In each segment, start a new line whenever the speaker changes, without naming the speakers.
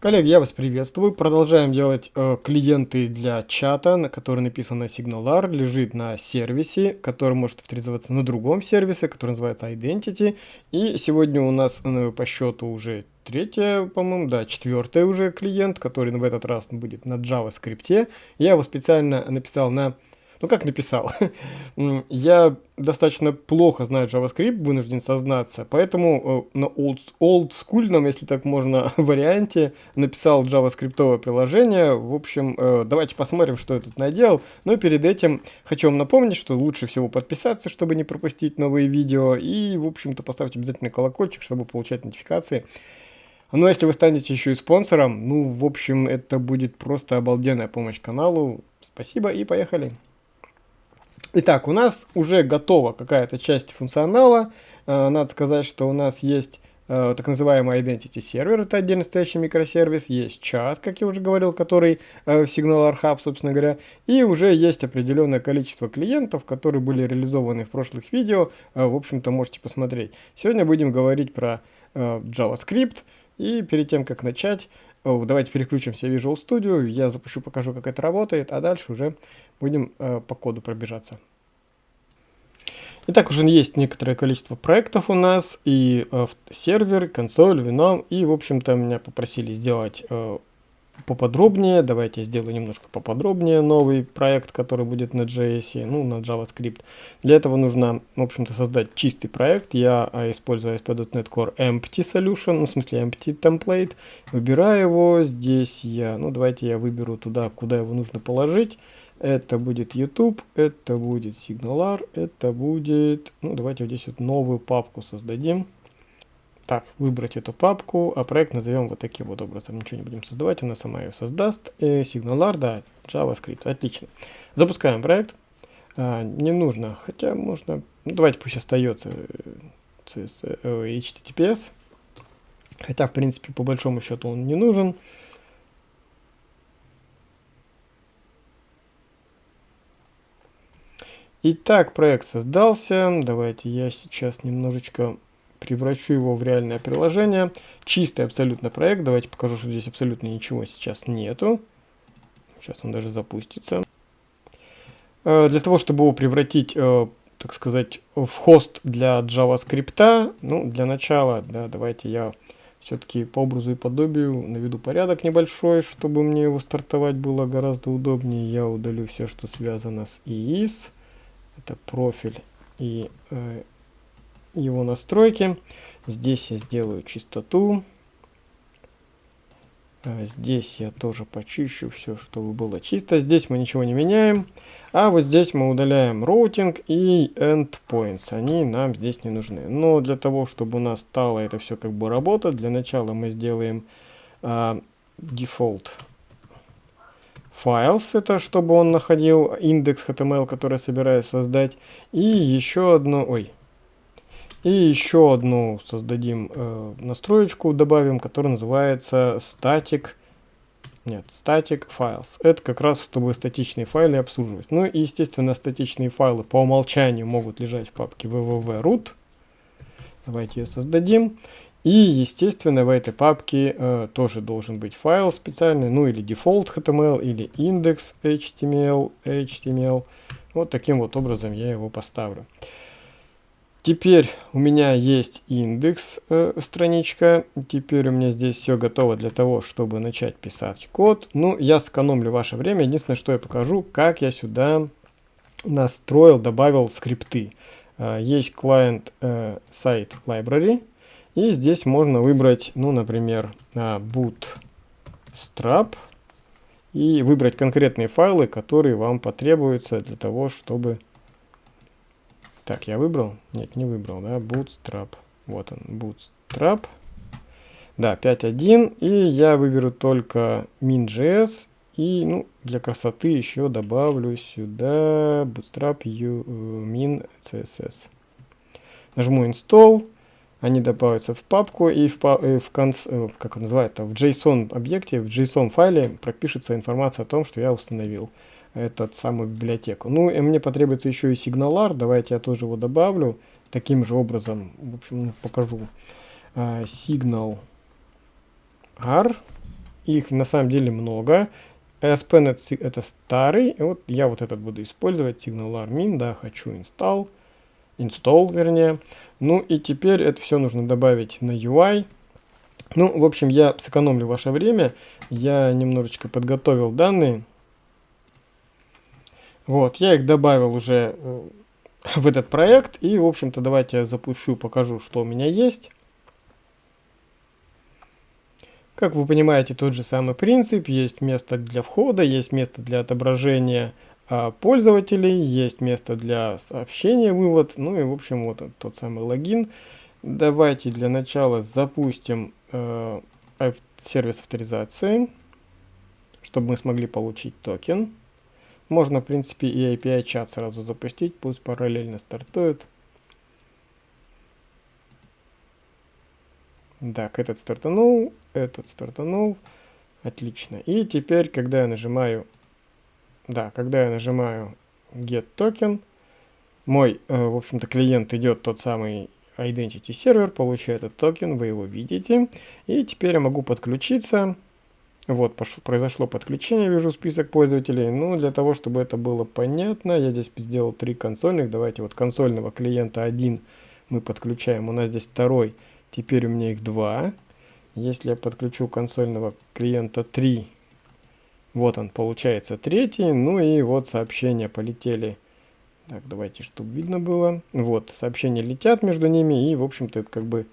Коллеги, я вас приветствую. Продолжаем делать э, клиенты для чата, на который написано SignalR, лежит на сервисе, который может авторизоваться на другом сервисе, который называется Identity. И сегодня у нас э, по счету уже третья, по-моему, да, четвертый уже клиент, который в этот раз будет на JavaScript. Я его специально написал на ну, как написал? Я достаточно плохо знаю JavaScript, вынужден сознаться, поэтому э, на old, олдскульном, если так можно, варианте написал JavaScript приложение. В общем, э, давайте посмотрим, что я тут наделал. Но перед этим хочу вам напомнить, что лучше всего подписаться, чтобы не пропустить новые видео. И, в общем-то, поставьте обязательно колокольчик, чтобы получать нотификации. Ну, а если вы станете еще и спонсором, ну, в общем, это будет просто обалденная помощь каналу. Спасибо и поехали! Итак, у нас уже готова какая-то часть функционала. Э, надо сказать, что у нас есть э, так называемый Identity сервер, это отдельно стоящий микросервис, есть чат, как я уже говорил, который э, в Signal Hub, собственно говоря, и уже есть определенное количество клиентов, которые были реализованы в прошлых видео, в общем-то можете посмотреть. Сегодня будем говорить про JavaScript, и перед тем, как начать, давайте переключимся в Visual Studio, я запущу, покажу, как это работает, а дальше уже будем э, по коду пробежаться. Итак, уже есть некоторое количество проектов у нас, и э, сервер, консоль, вином, и, в общем-то, меня попросили сделать э, поподробнее. Давайте я сделаю немножко поподробнее новый проект, который будет на JS, ну, на JavaScript. Для этого нужно, в общем-то, создать чистый проект. Я э, использую ASP.NET Core Empty Solution, ну, в смысле Empty Template. Выбираю его, здесь я, ну, давайте я выберу туда, куда его нужно положить. Это будет YouTube, это будет SignalR, это будет... Ну, давайте вот здесь вот новую папку создадим. Так, выбрать эту папку, а проект назовем вот таким вот образом. Ничего не будем создавать, она сама ее создаст. И SignalR, да, JavaScript, отлично. Запускаем проект. А, не нужно, хотя можно... Ну, давайте пусть остается CS, э, HTTPS. Хотя, в принципе, по большому счету он не нужен. Итак, проект создался. Давайте я сейчас немножечко превращу его в реальное приложение. Чистый абсолютно проект. Давайте покажу, что здесь абсолютно ничего сейчас нету. Сейчас он даже запустится. Э, для того, чтобы его превратить, э, так сказать, в хост для JavaScript, ну, для начала, да, давайте я все-таки по образу и подобию наведу порядок небольшой, чтобы мне его стартовать было гораздо удобнее. Я удалю все, что связано с IIS это профиль и э, его настройки. Здесь я сделаю чистоту. А здесь я тоже почищу все, чтобы было чисто. Здесь мы ничего не меняем. А вот здесь мы удаляем роутинг и endpoints. Они нам здесь не нужны. Но для того, чтобы у нас стало это все как бы работать, для начала мы сделаем э, default files, это чтобы он находил индекс HTML, который я собираюсь создать. И еще одну, ой, и еще одну создадим э, настроечку, добавим, которая называется static, нет, static files. Это как раз, чтобы статичные файлы обслуживать. Ну и, естественно, статичные файлы по умолчанию могут лежать в папке www.root. Давайте ее создадим. И, естественно, в этой папке э, тоже должен быть файл специальный, ну или default HTML, или index HTML, HTML. Вот таким вот образом я его поставлю. Теперь у меня есть индекс э, страничка. Теперь у меня здесь все готово для того, чтобы начать писать код. Ну, я сэкономлю ваше время. Единственное, что я покажу, как я сюда настроил, добавил скрипты. Э, есть client э, site library. И здесь можно выбрать, ну, например, а, bootstrap и выбрать конкретные файлы, которые вам потребуются для того, чтобы... Так, я выбрал? Нет, не выбрал, да, bootstrap. Вот он, bootstrap. Да, 5.1, и я выберу только min.js, и, ну, для красоты еще добавлю сюда bootstrap u, э, min. Нажму install, они добавятся в папку и в, и в, конц, э, как он называется, в JSON объекте, в JSON файле пропишется информация о том, что я установил этот самую библиотеку. Ну и мне потребуется еще и сигналар, давайте я тоже его добавлю таким же образом, в общем, покажу. Uh, signal R, их на самом деле много. ASP.NET это старый, вот я вот этот буду использовать, SignalRmin, да, хочу install, install, вернее. Ну и теперь это все нужно добавить на UI. Ну, в общем, я сэкономлю ваше время, я немножечко подготовил данные. Вот, я их добавил уже э, в этот проект, и, в общем-то, давайте я запущу, покажу, что у меня есть. Как вы понимаете, тот же самый принцип. Есть место для входа, есть место для отображения пользователей, есть место для сообщения, вывод. Ну и, в общем, вот тот самый логин. Давайте для начала запустим э, сервис авторизации, чтобы мы смогли получить токен. Можно, в принципе, и API-чат сразу запустить, пусть параллельно стартует. Так, этот стартанул, этот стартанул. Отлично. И теперь, когда я нажимаю, да, когда я нажимаю get token, мой, э, в общем-то, клиент идет тот самый Identity сервер, получает этот токен, вы его видите. И теперь я могу подключиться. Вот, пошло, произошло подключение, вижу список пользователей. Ну, для того, чтобы это было понятно, я здесь сделал три консольных. Давайте вот консольного клиента один мы подключаем. У нас здесь второй Теперь у меня их два. Если я подключу консольного клиента 3, вот он получается третий. Ну и вот сообщения полетели. Так, давайте, чтобы видно было. Вот, сообщения летят между ними и, в общем-то, это как бы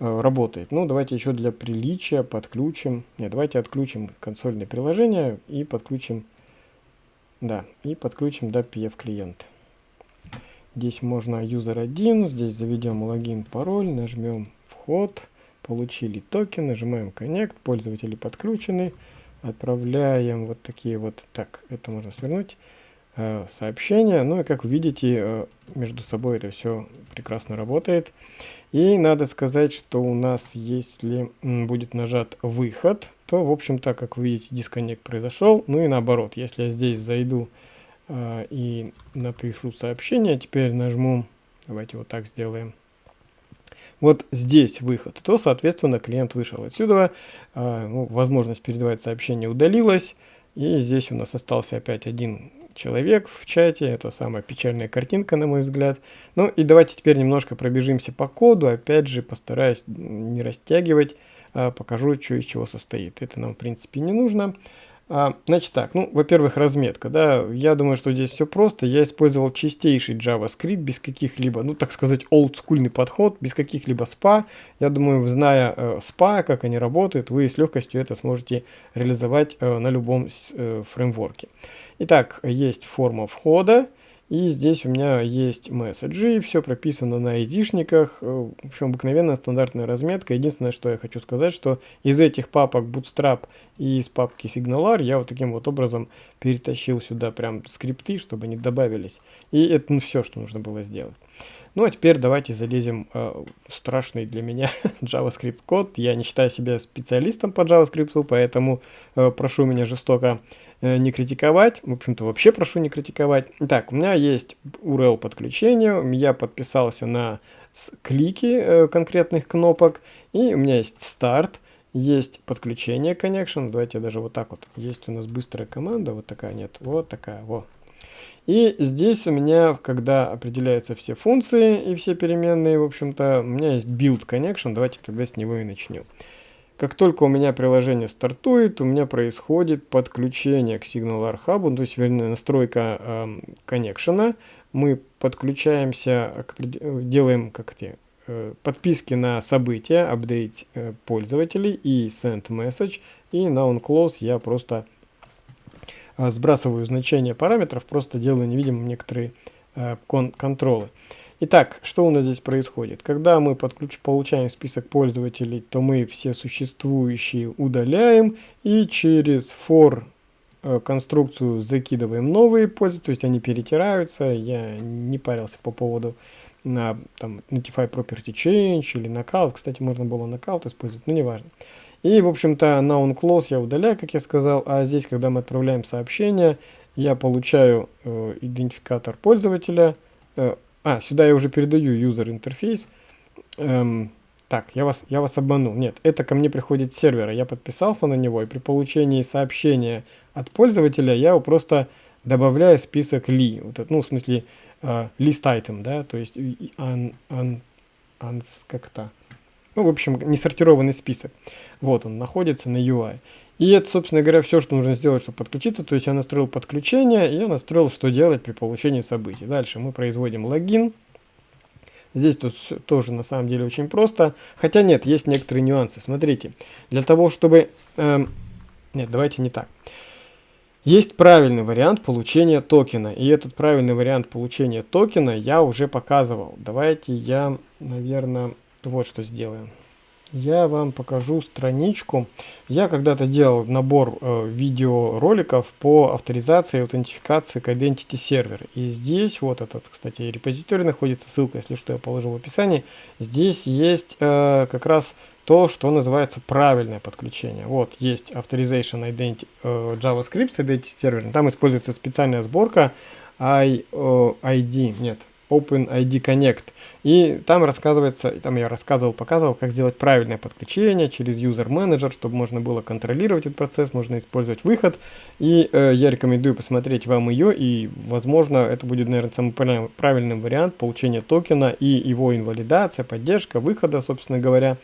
э, работает. Ну, давайте еще для приличия подключим. Нет, давайте отключим консольное приложение и подключим, да, и подключим до PF клиент. Здесь можно user 1, здесь заведем логин, пароль, нажмем вход, получили токен, нажимаем Connect, пользователи подключены, отправляем вот такие вот, так, это можно свернуть, э, сообщения. Ну и как видите, э, между собой это все прекрасно работает. И надо сказать, что у нас, если будет нажат выход, то, в общем-то, как вы видите, дисконнект произошел. Ну и наоборот, если я здесь зайду э, и напишу сообщение, теперь нажму, давайте вот так сделаем, вот здесь выход, то, соответственно, клиент вышел отсюда, э, ну, возможность передавать сообщение удалилась, и здесь у нас остался опять один человек в чате, это самая печальная картинка, на мой взгляд. Ну и давайте теперь немножко пробежимся по коду, опять же, постараюсь не растягивать, э, покажу, что из чего состоит. Это нам, в принципе, не нужно. А, значит так, ну, во-первых, разметка, да, я думаю, что здесь все просто. Я использовал чистейший JavaScript без каких-либо, ну, так сказать, олдскульный подход, без каких-либо SPA. Я думаю, зная э, SPA, как они работают, вы с легкостью это сможете реализовать э, на любом э, фреймворке. Итак, есть форма входа. И здесь у меня есть месседжи, все прописано на айдишниках, э, в общем, обыкновенная стандартная разметка. Единственное, что я хочу сказать, что из этих папок Bootstrap и из папки Signalar я вот таким вот образом перетащил сюда прям скрипты, чтобы они добавились. И это ну, все, что нужно было сделать. Ну а теперь давайте залезем э, в страшный для меня JavaScript код. Я не считаю себя специалистом по JavaScript, поэтому э, прошу меня жестоко не критиковать. В общем-то, вообще прошу не критиковать. Так, у меня есть URL подключения, я подписался на клики э, конкретных кнопок, и у меня есть старт, есть подключение connection, давайте даже вот так вот, есть у нас быстрая команда, вот такая нет, вот такая, вот. И здесь у меня, когда определяются все функции и все переменные, в общем-то, у меня есть build connection, давайте тогда с него и начнем. Как только у меня приложение стартует, у меня происходит подключение к Hub, ну, то есть вернее настройка э, коннекшена. Мы подключаемся, делаем как эти э, подписки на события, апдейт э, пользователей и send message. И на onClose я просто э, сбрасываю значение параметров, просто делаю невидимым некоторые э, кон контролы. Итак, что у нас здесь происходит? Когда мы подключ... получаем список пользователей, то мы все существующие удаляем и через for э, конструкцию закидываем новые пользователи, то есть они перетираются. Я не парился по поводу на там, Notify Property Change или Knockout. Кстати, можно было Knockout использовать, но неважно. И, в общем-то, на onClose я удаляю, как я сказал, а здесь, когда мы отправляем сообщение, я получаю э, идентификатор пользователя, э, а, сюда я уже передаю user интерфейс. Эм, так, я вас, я вас обманул. Нет, это ко мне приходит с сервера. Я подписался на него, и при получении сообщения от пользователя я его просто добавляю в список ли. Вот это, ну, в смысле, uh, list item, да, то есть un, un, un, как-то. Ну, в общем, несортированный список. Вот он находится на UI. И это, собственно говоря, все, что нужно сделать, чтобы подключиться. То есть я настроил подключение, и я настроил, что делать при получении событий. Дальше мы производим логин. Здесь тут тоже на самом деле очень просто. Хотя нет, есть некоторые нюансы. Смотрите, для того, чтобы... Эм, нет, давайте не так. Есть правильный вариант получения токена. И этот правильный вариант получения токена я уже показывал. Давайте я, наверное, вот что сделаем я вам покажу страничку. Я когда-то делал набор э, видеороликов по авторизации и аутентификации к Identity Server. И здесь, вот этот, кстати, репозиторий находится, ссылка, если что, я положил в описании. Здесь есть э, как раз то, что называется правильное подключение. Вот, есть Authorization Identity, э, JavaScript с Identity Server. Там используется специальная сборка I, э, ID, нет, OpenID Connect. И там рассказывается, там я рассказывал, показывал, как сделать правильное подключение через User Manager, чтобы можно было контролировать этот процесс, можно использовать выход. И э, я рекомендую посмотреть вам ее, и, возможно, это будет, наверное, самый правильный вариант получения токена и его инвалидация, поддержка выхода, собственно говоря.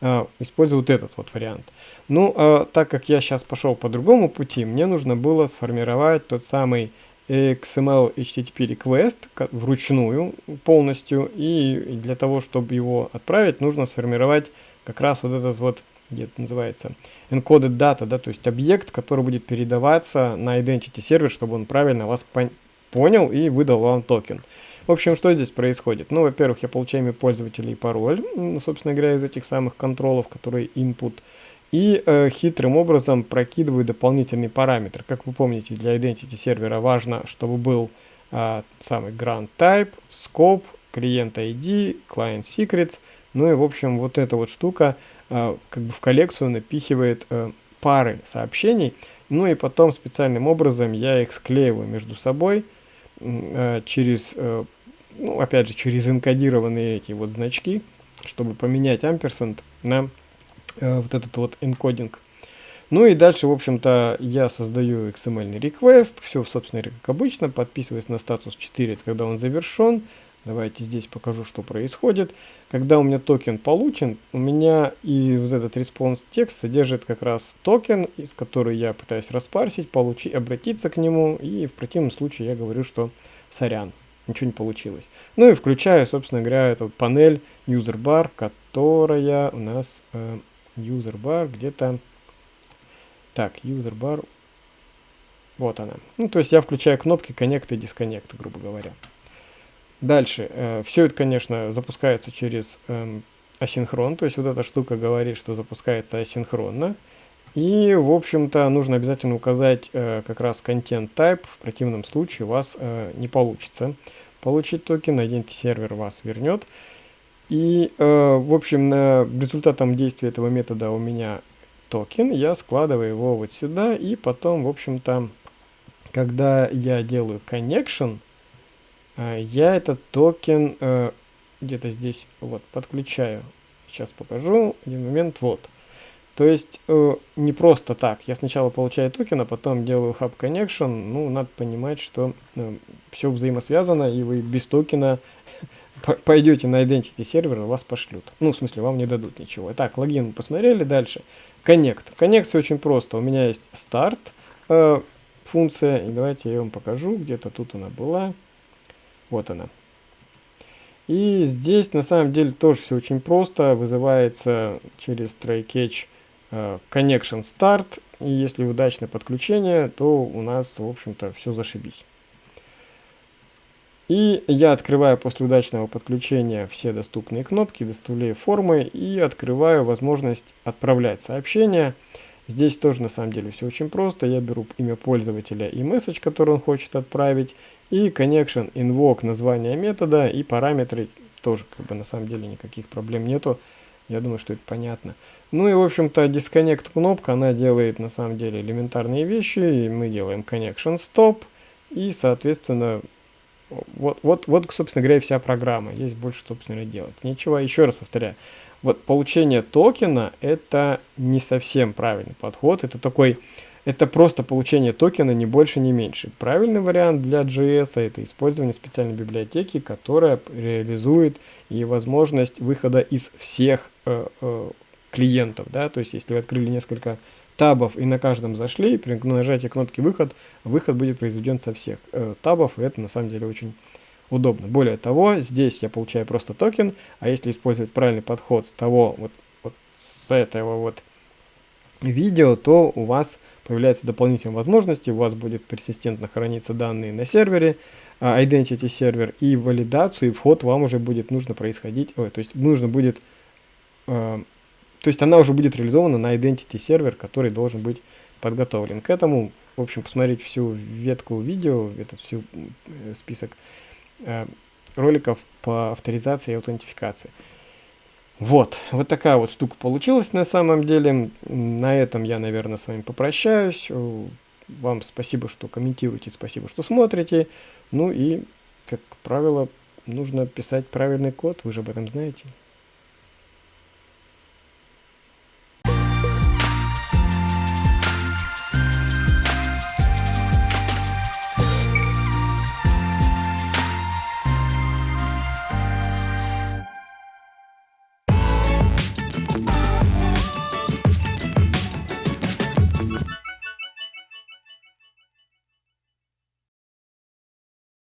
Э, использую вот этот вот вариант. Ну, э, так как я сейчас пошел по другому пути, мне нужно было сформировать тот самый XML HTTP request вручную полностью, и для того, чтобы его отправить, нужно сформировать как раз вот этот вот, где это называется, encoded data, да, то есть объект, который будет передаваться на identity сервер, чтобы он правильно вас понял и выдал вам токен. В общем, что здесь происходит? Ну, во-первых, я получаю имя пользователя и пароль, собственно говоря, из этих самых контролов, которые input, и э, хитрым образом прокидываю дополнительный параметр. Как вы помните, для identity сервера важно, чтобы был э, самый grant type, scope, клиент ID, client secrets. Ну и в общем вот эта вот штука э, как бы в коллекцию напихивает э, пары сообщений. Ну и потом специальным образом я их склеиваю между собой э, через, э, ну опять же, через энкодированные эти вот значки, чтобы поменять ampersand на вот этот вот encoding. Ну и дальше, в общем-то, я создаю XML request, все, собственно, как обычно, подписываюсь на статус 4, это когда он завершен. Давайте здесь покажу, что происходит. Когда у меня токен получен, у меня и вот этот response text содержит как раз токен, из которого я пытаюсь распарсить, получить, обратиться к нему, и в противном случае я говорю, что сорян, ничего не получилось. Ну и включаю, собственно говоря, эту панель user bar, которая у нас э, user bar где-то... Так, user bar... Вот она. Ну, то есть я включаю кнопки Connect и Disconnect, грубо говоря. Дальше. Э, все это, конечно, запускается через э, асинхрон. То есть вот эта штука говорит, что запускается асинхронно. И, в общем-то, нужно обязательно указать э, как раз content type. В противном случае у вас э, не получится получить токен. Identity сервер вас вернет. И, э, в общем, на результатом действия этого метода у меня токен, я складываю его вот сюда, и потом, в общем-то, когда я делаю connection, э, я этот токен э, где-то здесь вот подключаю. Сейчас покажу, один момент, вот. То есть э, не просто так. Я сначала получаю токен, а потом делаю hub connection. Ну, надо понимать, что э, все взаимосвязано, и вы без токена пойдете на Identity сервер, вас пошлют. Ну, в смысле, вам не дадут ничего. Так, логин посмотрели, дальше. Connect. Connect все очень просто. У меня есть старт э, функция, и давайте я вам покажу, где-то тут она была. Вот она. И здесь на самом деле тоже все очень просто. Вызывается через try-catch э, connection start. И если удачное подключение, то у нас, в общем-то, все зашибись. И я открываю после удачного подключения все доступные кнопки, доставляю формы и открываю возможность отправлять сообщения. Здесь тоже на самом деле все очень просто. Я беру имя пользователя и месседж, который он хочет отправить, и connection, invoke, название метода и параметры. Тоже как бы на самом деле никаких проблем нету. Я думаю, что это понятно. Ну и в общем-то disconnect кнопка, она делает на самом деле элементарные вещи. И мы делаем connection stop и соответственно вот, вот, вот, собственно говоря, вся программа. Есть больше, собственно, делать. Ничего, еще раз повторяю. вот получение токена это не совсем правильный подход. Это такой, это просто получение токена, не больше, не меньше. Правильный вариант для JS это использование специальной библиотеки, которая реализует и возможность выхода из всех э, э, клиентов. Да? То есть, если вы открыли несколько табов и на каждом зашли, при нажатии кнопки выход, выход будет произведен со всех э, табов, и это на самом деле очень удобно. Более того, здесь я получаю просто токен, а если использовать правильный подход с того, вот, вот с этого вот видео, то у вас появляются дополнительные возможности, у вас будет персистентно храниться данные на сервере, uh, Identity сервер, и валидацию, и вход вам уже будет нужно происходить, ой, то есть нужно будет, uh, то есть она уже будет реализована на Identity сервер, который должен быть подготовлен к этому. В общем, посмотреть всю ветку видео, этот всю э, список Э, роликов по авторизации и аутентификации. Вот, вот такая вот штука получилась на самом деле. На этом я, наверное, с вами попрощаюсь. Вам спасибо, что комментируете, спасибо, что смотрите. Ну и, как правило, нужно писать правильный код, вы же об этом знаете.